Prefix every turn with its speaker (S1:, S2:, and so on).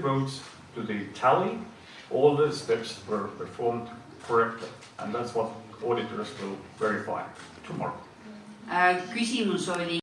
S1: votes to the tally, all the steps were performed correctly. And that's what auditors will verify tomorrow.
S2: Uh, äh, oli